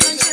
Don't